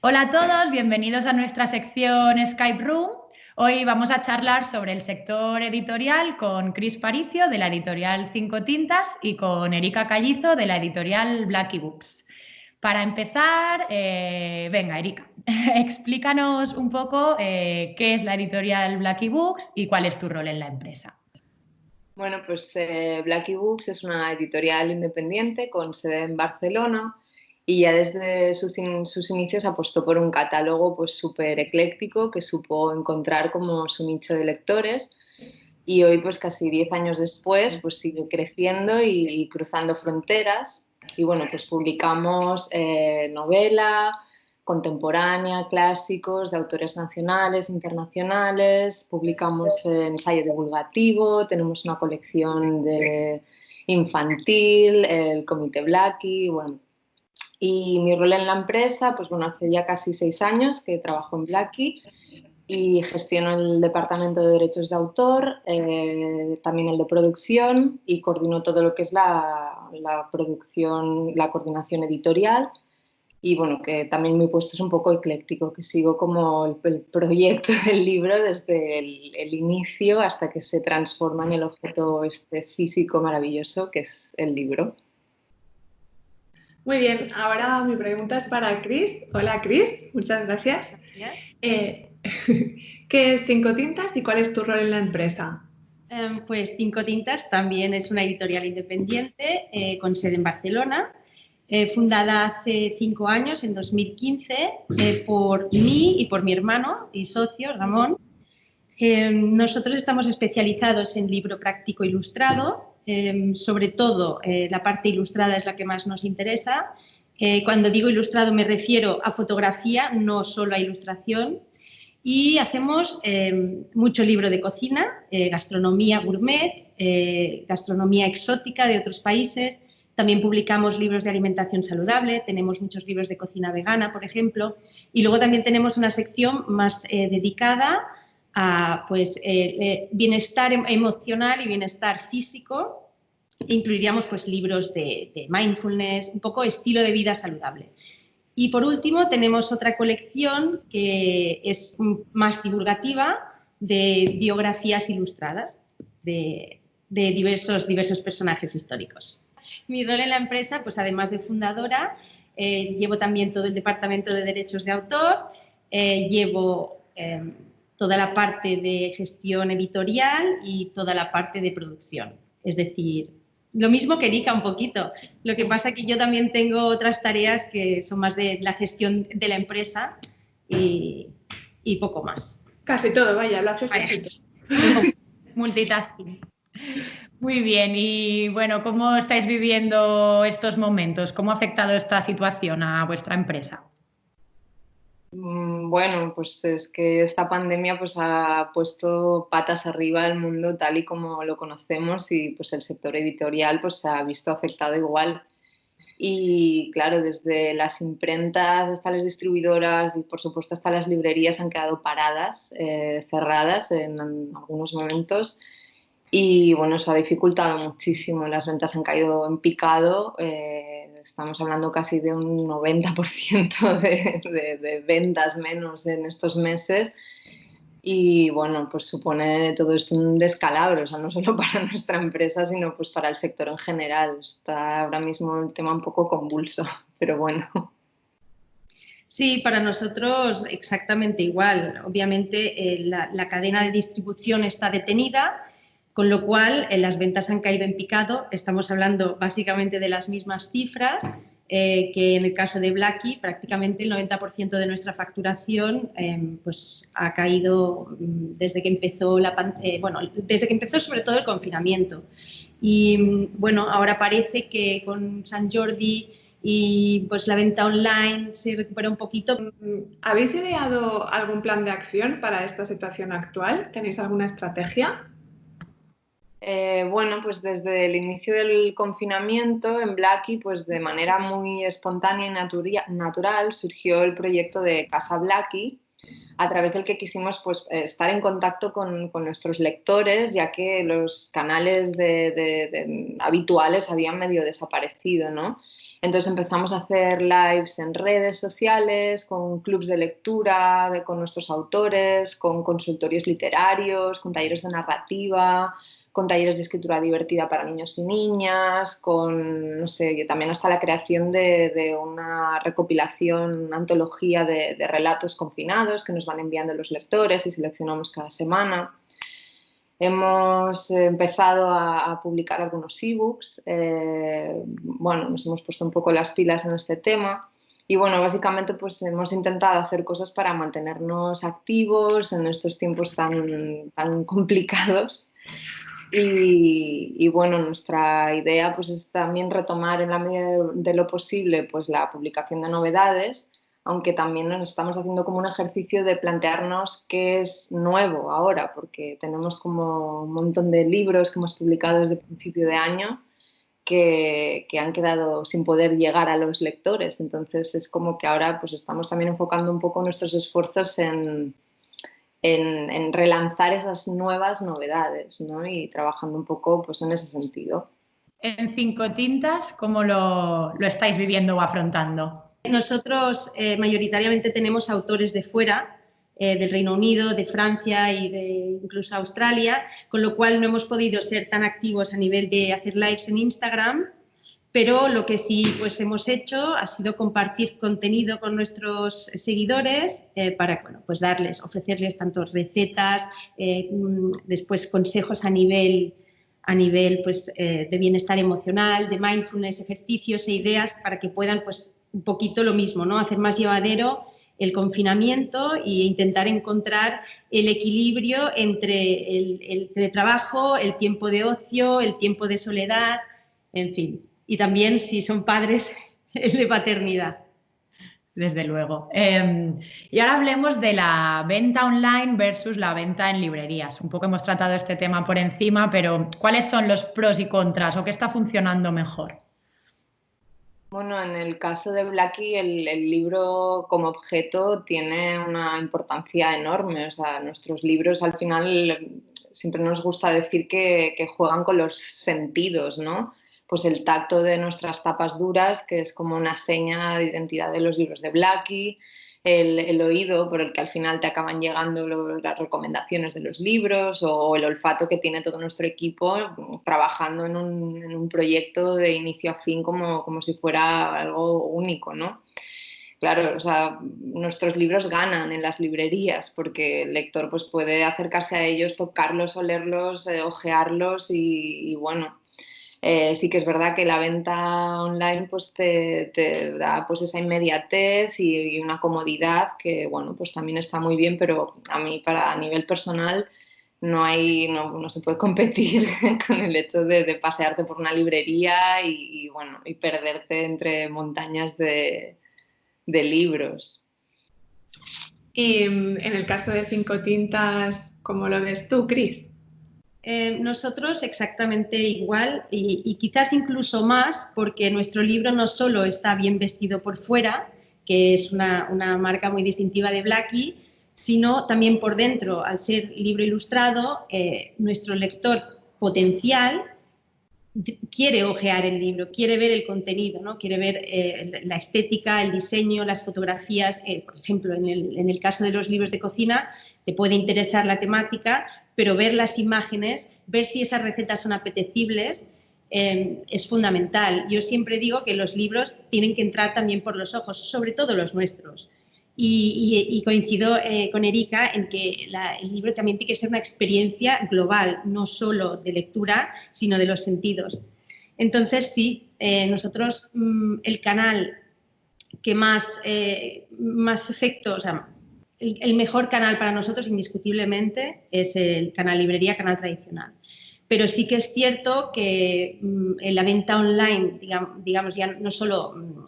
Hola a todos, bienvenidos a nuestra sección Skype Room. Hoy vamos a charlar sobre el sector editorial con Cris Paricio de la editorial Cinco Tintas y con Erika Callizo de la editorial Blacky Books. Para empezar, eh, venga Erika, explícanos un poco eh, qué es la editorial Blacky Books y cuál es tu rol en la empresa. Bueno, pues eh, Blacky Books es una editorial independiente con sede en Barcelona y ya desde sus, inicios apostó por un catálogo pues súper ecléctico que supo encontrar como su nicho de lectores y hoy pues casi 10 años después pues sigue creciendo y, cruzando fronteras y bueno pues publicamos eh, novela, contemporánea, clásicos de autores nacionales, internacionales, publicamos ensayo divulgativo, tenemos una colección de infantil, el Comité Blackie, bueno, y mi rol en la empresa, pues bueno, hace ya casi seis años que trabajo en Blacky y gestiono el departamento de derechos de autor, eh, también el de producción y coordino todo lo que es la, la, producción, la coordinación editorial y bueno, que también mi puesto es un poco ecléctico, que sigo como el, proyecto del libro desde el, el, inicio hasta que se transforma en el objeto este físico maravilloso que es el libro. Muy bien, ahora mi pregunta es para Cris. Hola Cris, muchas gracias. Eh, ¿Qué es Cinco Tintas y cuál es tu rol en la empresa? Em, pues Cinco Tintas también es una editorial independiente eh, con sede en Barcelona, eh, fundada hace cinco años, en 2015, por mí y por mi hermano y socio, Ramón. Em, nosotros estamos especializados en libro práctico ilustrado Em, sobre todo eh, la parte ilustrada es la que más nos interesa. Eh, cuando digo ilustrado me refiero a fotografía, no solo a ilustración. Y hacemos em, mucho libro de cocina, eh, gastronomía gourmet, gastronomía exótica de otros países. También publicamos libros de alimentación saludable, tenemos muchos libros de cocina vegana, por ejemplo. Y luego también tenemos una sección más dedicada a pues, eh, eh, bienestar em, emocional y bienestar físico. Incluiríamos pues, libros de, mindfulness, un poco estilo de vida saludable. Y por último tenemos otra colección que es más divulgativa de biografías ilustradas de, diversos, diversos personajes históricos. Mi rol en la empresa, pues además de fundadora, eh, llevo también todo el departamento de derechos de autor, llevo em, toda la parte de gestión editorial y toda la parte de producción. Es decir, lo mismo que Erika un poquito. Lo que pasa es que yo también tengo otras tareas que son más de la gestión de la empresa y, poco más. Casi todo, vaya, lo haces casi Multitasking. Muy bien, y bueno, ¿cómo estáis viviendo estos momentos? ¿Cómo ha afectado esta situación a vuestra empresa? Mm, bueno, pues es que esta pandemia pues ha puesto patas arriba el mundo tal y como lo conocemos y pues el sector editorial pues se ha visto afectado igual. Y claro, desde las imprentas hasta las distribuidoras y por supuesto hasta las librerías han quedado paradas, eh, cerradas en, algunos momentos. Y bueno, eso ha dificultado muchísimo, las ventas han caído en picado. Eh, estamos hablando casi de un 90% de, de, ventas menos en estos meses y bueno, pues supone todo esto un descalabro, o sea, no solo para nuestra empresa, sino pues para el sector en general. Está ahora mismo el tema un poco convulso, pero bueno. Sí, para nosotros exactamente igual. Obviamente eh, la, la cadena de distribución está detenida, con lo cual eh, las ventas han caído en picado. Estamos hablando básicamente de las mismas cifras eh, que en el caso de Blacky, prácticamente el 90% de nuestra facturación em, pues, ha caído mm, desde que empezó la eh, bueno, desde que empezó sobre todo el confinamiento. Y mm, bueno, ahora parece que con San Jordi y pues la venta online se recupera un poquito. ¿Habéis ideado algún plan de acción para esta situación actual? ¿Tenéis alguna estrategia? Eh, bueno, pues desde el inicio del confinamiento en Blacky, pues de manera muy espontánea y natural surgió el proyecto de Casa Blacky, a través del que quisimos pues, estar en contacto con, nuestros lectores, ya que los canales habituales habían medio desaparecido, ¿no? Entonces empezamos a hacer lives en redes sociales, con clubs de lectura, de, con nuestros autores, con consultorios literarios, con talleres de narrativa, con talleres de escritura divertida para niños y niñas, con, no sé, también hasta la creación de, una recopilación, una antología de, de relatos confinados que nos van enviando los lectores y seleccionamos cada semana. Hemos empezado a, publicar algunos ebooks, eh, bueno, nos hemos puesto un poco las pilas en este tema y bueno, básicamente pues hemos intentado hacer cosas para mantenernos activos en estos tiempos tan, tan complicados y, bueno, nuestra idea pues es también retomar en la medida de, de lo posible pues la publicación de novedades aunque también nos estamos haciendo como un ejercicio de plantearnos qué es nuevo ahora, porque tenemos como un montón de libros que hemos publicado desde principio de año que, que, han quedado sin poder llegar a los lectores. Entonces es como que ahora pues estamos también enfocando un poco nuestros esfuerzos en, en, en relanzar esas nuevas novedades ¿no? y trabajando un poco pues, en ese sentido. En Cinco Tintas, ¿cómo lo, lo estáis viviendo o afrontando? Nosotros eh, mayoritariamente tenemos autores de fuera, eh, del Reino Unido, de Francia y de incluso Australia, con lo cual no hemos podido ser tan activos a nivel de hacer lives en Instagram, pero lo que sí pues, hemos hecho ha sido compartir contenido con nuestros seguidores eh, para bueno, pues darles, ofrecerles tanto recetas, mm, después consejos a nivel a nivel pues, de bienestar emocional, de mindfulness, ejercicios e ideas para que puedan pues, un poquito lo mismo, ¿no? Hacer más llevadero el confinamiento e intentar encontrar el equilibrio entre el, el teletrabajo, el tiempo de ocio, el tiempo de soledad, en fin. Y también, si son padres, el de paternidad. Desde luego. Eh, y ahora hablemos de la venta online versus la venta en librerías. Un poco hemos tratado este tema por encima, pero ¿cuáles son los pros y contras o qué está funcionando mejor? Bueno, en el caso de Blackie, el, libro como objeto tiene una importancia enorme. O sea, nuestros libros al final siempre nos gusta decir que, que, juegan con los sentidos, ¿no? Pues el tacto de nuestras tapas duras, que es como una seña de identidad de los libros de Blackie, el, oído por el que al final te acaban llegando las recomendaciones de los libros o, el olfato que tiene todo nuestro equipo trabajando en un, proyecto de inicio a fin como, como si fuera algo único, ¿no? Claro, o sea, nuestros libros ganan en las librerías porque el lector pues, puede acercarse a ellos, tocarlos, olerlos, eh, ojearlos y, y bueno, eh, sí que es verdad que la venta online pues te, da pues esa inmediatez y, una comodidad que bueno pues también está muy bien pero a mí para a nivel personal no hay no, se puede competir con el hecho de, pasearte por una librería y, bueno y perderte entre montañas de, de libros y en el caso de cinco tintas ¿cómo lo ves tú Cris? Eh, nosotros exactamente igual y, quizás incluso más porque nuestro libro no solo está bien vestido por fuera, que es una, una marca muy distintiva de Blackie, sino también por dentro, al ser libro ilustrado, eh, nuestro lector potencial quiere ojear el libro, quiere ver el contenido, ¿no? quiere ver eh, la estética, el diseño, las fotografías. Por ejemplo, en el, en el, caso de los libros de cocina, te puede interesar la temática, pero ver las imágenes, ver si esas recetas son apetecibles, eh, es fundamental. Yo siempre digo que los libros tienen que entrar también por los ojos, sobre todo los nuestros. Y, coincido eh, con Erika en que el libro también tiene que ser una experiencia global, no solo de lectura, sino de los sentidos. Entonces, sí, eh, nosotros mmm, el canal que más, eh, más efecto, o sea, el, mejor canal para nosotros indiscutiblemente es el canal librería, canal tradicional. Pero sí que es cierto que en la venta online, digamos, digamos ya no solo mm,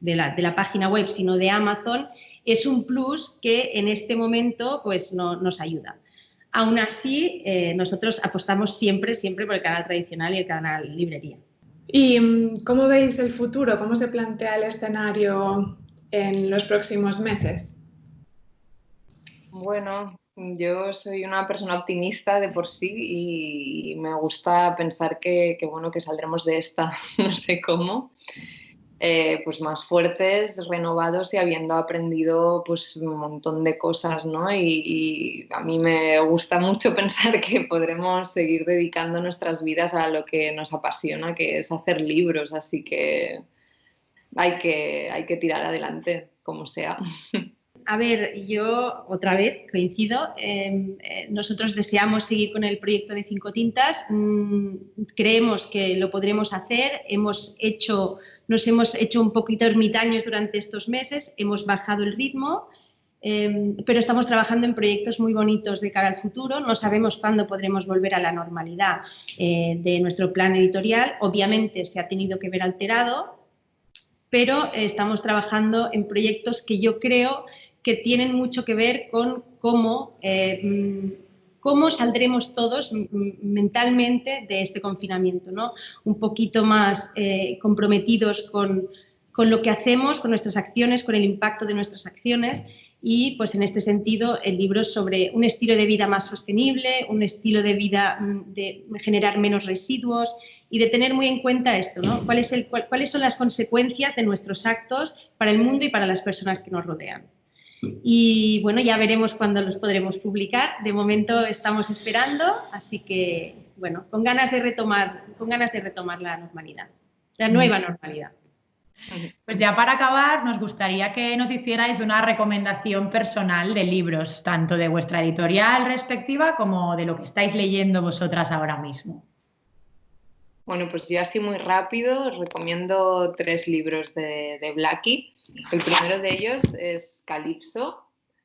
de la, de la, página web, sino de Amazon, es un plus que en este momento pues, no, nos ayuda. Aún así, eh, nosotros apostamos siempre, siempre por el canal tradicional y el canal librería. ¿Y mm, cómo veis el futuro? ¿Cómo se plantea el escenario en los próximos meses? Bueno, yo soy una persona optimista de por sí y me gusta pensar que, bueno, que saldremos de esta, no sé cómo. eh, pues más fuertes, renovados y habiendo aprendido pues un montón de cosas, ¿no? Y, a mí me gusta mucho pensar que podremos seguir dedicando nuestras vidas a lo que nos apasiona, que es hacer libros, así que hay que, hay que tirar adelante, como sea. A ver, yo otra vez coincido. Em, eh, nosotros deseamos seguir con el proyecto de Cinco Tintas. Mm, creemos que lo podremos hacer. Hemos hecho, nos hemos hecho un poquito ermitaños durante estos meses. Hemos bajado el ritmo, em, pero estamos trabajando en proyectos muy bonitos de cara al futuro. No sabemos cuándo podremos volver a la normalidad eh, de nuestro plan editorial. Obviamente se ha tenido que ver alterado, pero estamos trabajando en proyectos que yo creo que tienen mucho que ver con cómo, eh, mm, cómo saldremos todos mentalmente de este confinamiento, ¿no? un poquito más eh, comprometidos con, con lo que hacemos, con nuestras acciones, con el impacto de nuestras acciones y pues en este sentido el libro sobre un estilo de vida más sostenible, un estilo de vida mm, de generar menos residuos y de tener muy en cuenta esto, ¿no? ¿Cuál es el, ¿Cuáles son las consecuencias de nuestros actos para el mundo y para las personas que nos rodean? Y bueno, ya veremos cuándo los podremos publicar. De momento estamos esperando, así que bueno, con ganas de retomar, con ganas de retomar la normalidad, la nueva normalidad. Pues ya para acabar, nos gustaría que nos hicierais una recomendación personal de libros, tanto de vuestra editorial respectiva como de lo que estáis leyendo vosotras ahora mismo. Bueno, pues yo así muy rápido recomiendo tres libros de, de Blackie. El primero de ellos es Calipso,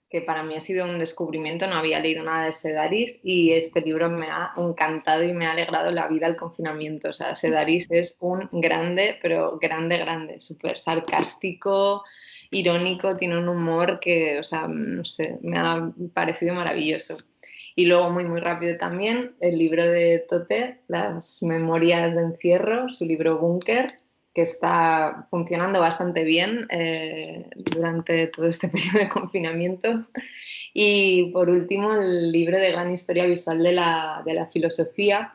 que para mí ha sido un descubrimiento, no había leído nada de Sedaris y este libro me ha encantado y me ha alegrado la vida al confinamiento. O sea, Sedaris es un grande, pero grande, grande, súper sarcástico, irónico, tiene un humor que, o sea, no sé, me ha parecido maravilloso. Y luego, muy, muy rápido también, el libro de Tote, Las Memorias de Encierro, su libro Búnker, que está funcionando bastante bien eh, durante todo este periodo de confinamiento. Y por último, el libro de gran historia visual de la, de la filosofía,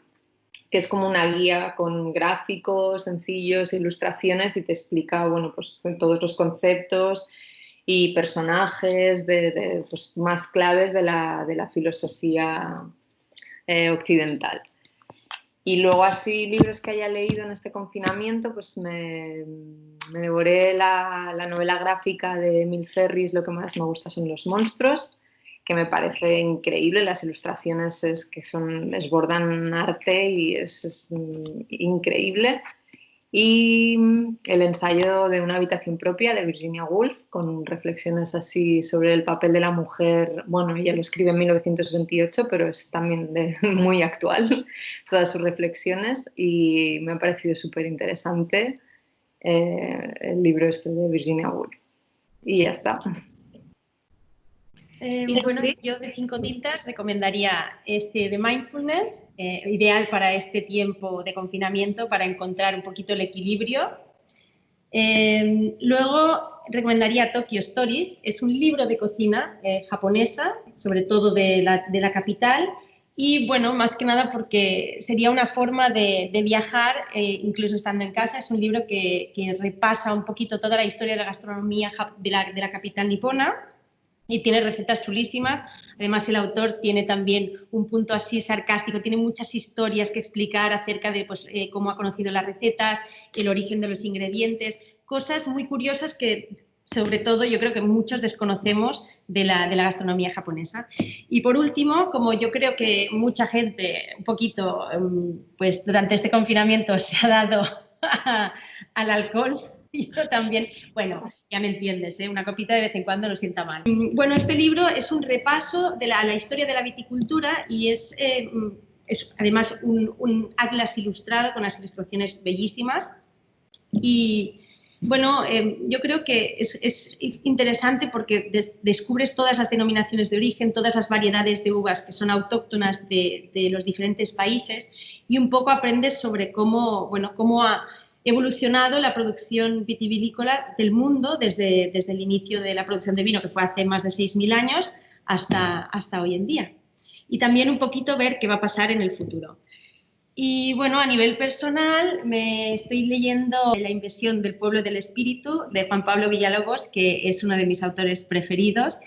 que es como una guía con gráficos sencillos, ilustraciones y te explica bueno, pues, todos los conceptos y personajes de, pues, más claves de la, de la filosofía eh, occidental. Y luego así libros que haya leído en este confinamiento, pues me, me devoré la, la, novela gráfica de Emil Ferris, lo que más me gusta son los monstruos, que me parece increíble, las ilustraciones es que son, desbordan arte y es, es increíble y mm, el ensayo de una habitación propia de Virginia Woolf, con reflexiones así sobre el papel de la mujer. Bueno, ella lo escribe en 1928, pero es también muy actual, todas sus reflexiones, y me ha parecido súper interesante eh, el libro este de Virginia Woolf. Y ya está. Eh, bueno, yo de cinco tintas recomendaría este de Mindfulness, eh, ideal para este tiempo de confinamiento, para encontrar un poquito el equilibrio. Eh, luego recomendaría Tokyo Stories, es un libro de cocina japonesa, sobre todo de la, de la, capital, y bueno, más que nada porque sería una forma de, de viajar, incluso estando en casa, es un libro que, que, repasa un poquito toda la historia de la gastronomía de la, de la capital nipona, y tiene recetas chulísimas. Además, el autor tiene también un punto así sarcástico, tiene muchas historias que explicar acerca de pues, eh, cómo ha conocido las recetas, el origen de los ingredientes, cosas muy curiosas que sobre todo yo creo que muchos desconocemos de la, de la, gastronomía japonesa. Y por último, como yo creo que mucha gente un poquito, em, pues durante este confinamiento se ha dado al alcohol, yo también, bueno, ya me entiendes, ¿eh? una copita de vez en cuando no sienta mal. Mm, bueno, este libro es un repaso de la, historia de la viticultura y es, eh, es además un, atlas ilustrado con las ilustraciones bellísimas. Y bueno, eh, yo creo que es, interesante porque descubres todas las denominaciones de origen, todas las variedades de uvas que son autóctonas de, de los diferentes países y un poco aprendes sobre cómo, bueno, cómo ha evolucionado la producción vitivinícola del mundo desde, desde el inicio de la producción de vino, que fue hace más de 6.000 años, hasta, hasta hoy en día. Y también un poquito ver qué va a pasar en el futuro. Y bueno, a nivel personal me estoy leyendo La invasión del pueblo del espíritu de Juan Pablo Villalobos, que es uno de mis autores preferidos.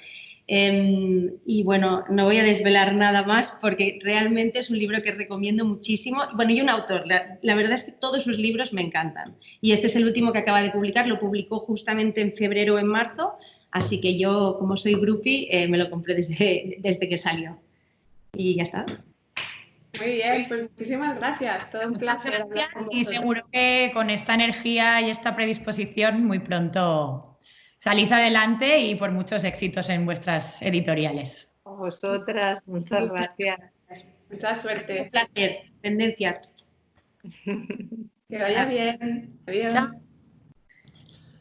Em, y bueno, no voy a desvelar nada más porque realmente es un libro que recomiendo muchísimo. Bueno, y un autor, la, verdad es que todos sus libros me encantan. Y este es el último que acaba de publicar, lo publicó justamente en febrero o en marzo, así que yo, como soy groupie, eh, me lo compré desde, desde que salió. Y ya está. Muy bien, pues muchísimas gracias. Todo un placer. y seguro que con esta energía y esta predisposición muy pronto salís adelante y por muchos éxitos en vuestras editoriales. A vosotras, muchas gracias. Mucha suerte. Un placer. Tendencias. Que vaya bien. Adiós.